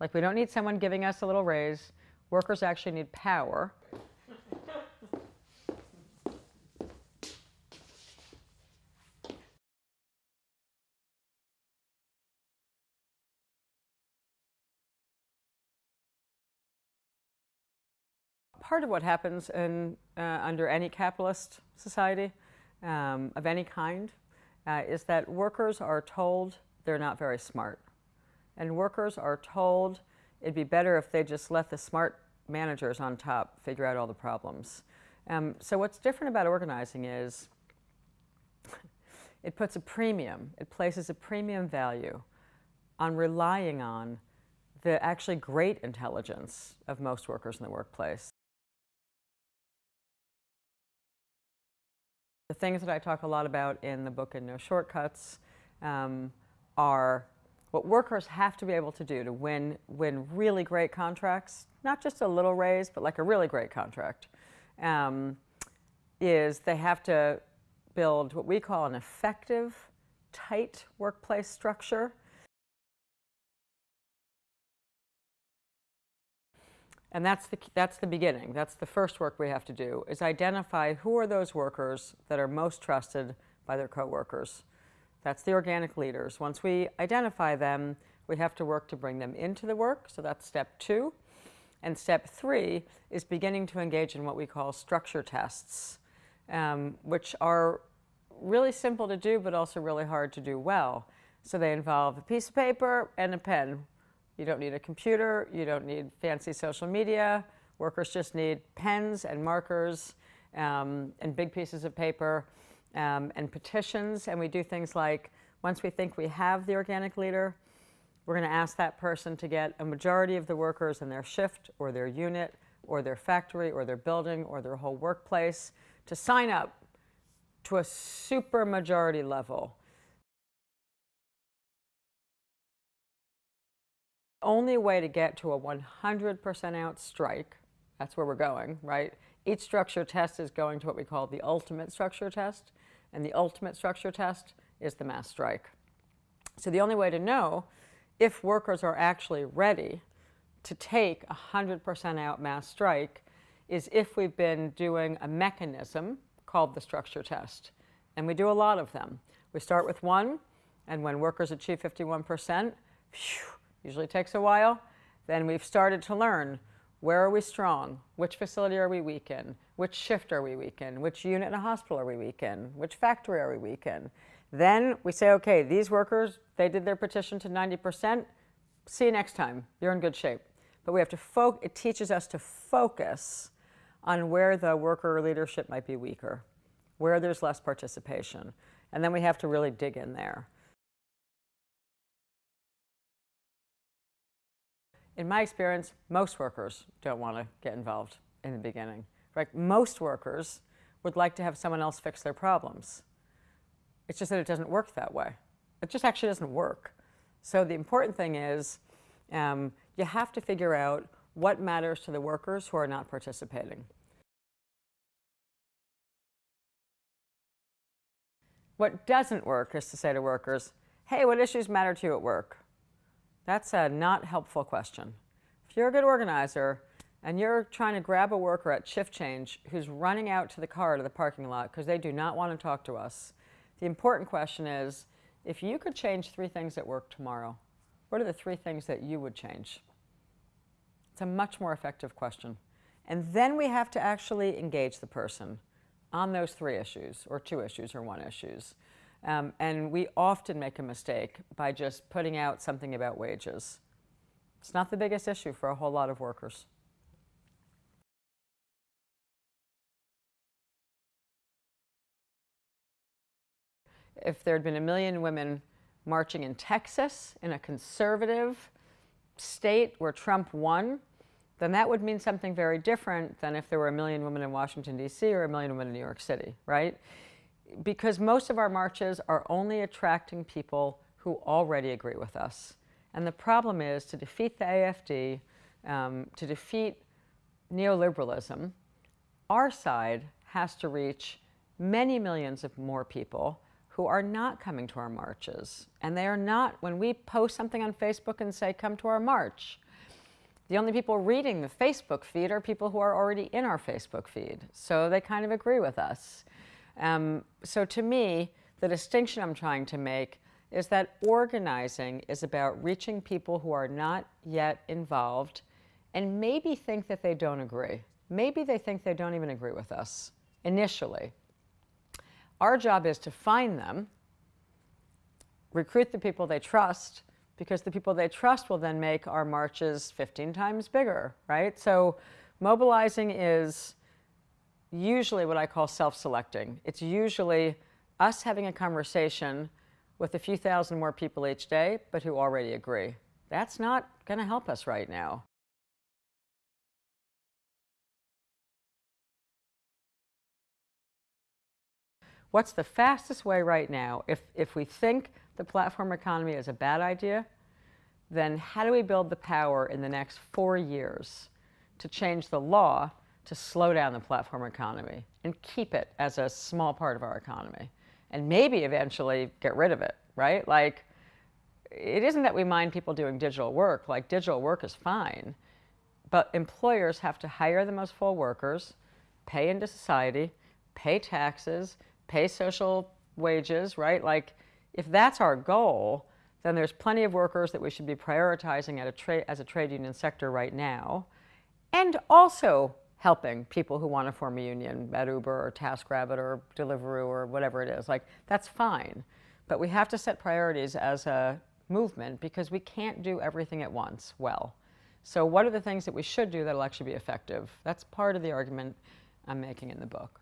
Like we don't need someone giving us a little raise. Workers actually need power. part of what happens in, uh, under any capitalist society um, of any kind uh, is that workers are told they're not very smart. And workers are told it'd be better if they just let the smart managers on top figure out all the problems. Um, so what's different about organizing is it puts a premium, it places a premium value on relying on the actually great intelligence of most workers in the workplace. The things that I talk a lot about in the book in No Shortcuts um, are what workers have to be able to do to win, win really great contracts, not just a little raise, but like a really great contract, um, is they have to build what we call an effective, tight workplace structure And that's the, that's the beginning. That's the first work we have to do, is identify who are those workers that are most trusted by their coworkers. That's the organic leaders. Once we identify them, we have to work to bring them into the work. So that's step two. And step three is beginning to engage in what we call structure tests, um, which are really simple to do, but also really hard to do well. So they involve a piece of paper and a pen. You don't need a computer. You don't need fancy social media. Workers just need pens and markers um, and big pieces of paper um, and petitions. And we do things like once we think we have the organic leader, we're going to ask that person to get a majority of the workers in their shift or their unit or their factory or their building or their whole workplace to sign up to a super majority level only way to get to a 100% out strike, that's where we're going, right? Each structure test is going to what we call the ultimate structure test, and the ultimate structure test is the mass strike. So the only way to know if workers are actually ready to take a 100% out mass strike is if we've been doing a mechanism called the structure test. And we do a lot of them. We start with one, and when workers achieve 51%, phew, Usually takes a while. Then we've started to learn where are we strong? Which facility are we weak in? Which shift are we weak in? Which unit in a hospital are we weak in? Which factory are we weak in? Then we say, okay, these workers, they did their petition to 90%. See you next time. You're in good shape. But we have to it teaches us to focus on where the worker leadership might be weaker, where there's less participation. And then we have to really dig in there. In my experience, most workers don't want to get involved in the beginning. Right? Most workers would like to have someone else fix their problems. It's just that it doesn't work that way. It just actually doesn't work. So the important thing is um, you have to figure out what matters to the workers who are not participating. What doesn't work is to say to workers, hey, what issues matter to you at work? That's a not helpful question. If you're a good organizer and you're trying to grab a worker at shift change who's running out to the car to the parking lot because they do not want to talk to us, the important question is, if you could change three things at work tomorrow, what are the three things that you would change? It's a much more effective question. And then we have to actually engage the person on those three issues, or two issues, or one issues. Um, and we often make a mistake by just putting out something about wages. It's not the biggest issue for a whole lot of workers. If there had been a million women marching in Texas, in a conservative state where Trump won, then that would mean something very different than if there were a million women in Washington, D.C. or a million women in New York City, right? Because most of our marches are only attracting people who already agree with us. And the problem is to defeat the AFD, um, to defeat neoliberalism, our side has to reach many millions of more people who are not coming to our marches. And they are not, when we post something on Facebook and say, come to our march, The only people reading the Facebook feed are people who are already in our Facebook feed. So they kind of agree with us. Um, so to me, the distinction I'm trying to make is that organizing is about reaching people who are not yet involved and maybe think that they don't agree. Maybe they think they don't even agree with us initially. Our job is to find them, recruit the people they trust, because the people they trust will then make our marches 15 times bigger, right? So mobilizing is usually what I call self-selecting. It's usually us having a conversation with a few thousand more people each day, but who already agree. That's not going to help us right now. What's the fastest way right now? If, if we think the platform economy is a bad idea, then how do we build the power in the next four years to change the law to slow down the platform economy and keep it as a small part of our economy and maybe eventually get rid of it, right? Like, it isn't that we mind people doing digital work, like, digital work is fine, but employers have to hire the most full workers, pay into society, pay taxes, pay social wages, right? Like, if that's our goal, then there's plenty of workers that we should be prioritizing at a as a trade union sector right now, and also helping people who want to form a union at Uber or TaskRabbit or Deliveroo or whatever it is. Like, that's fine. But we have to set priorities as a movement because we can't do everything at once well. So what are the things that we should do that will actually be effective? That's part of the argument I'm making in the book.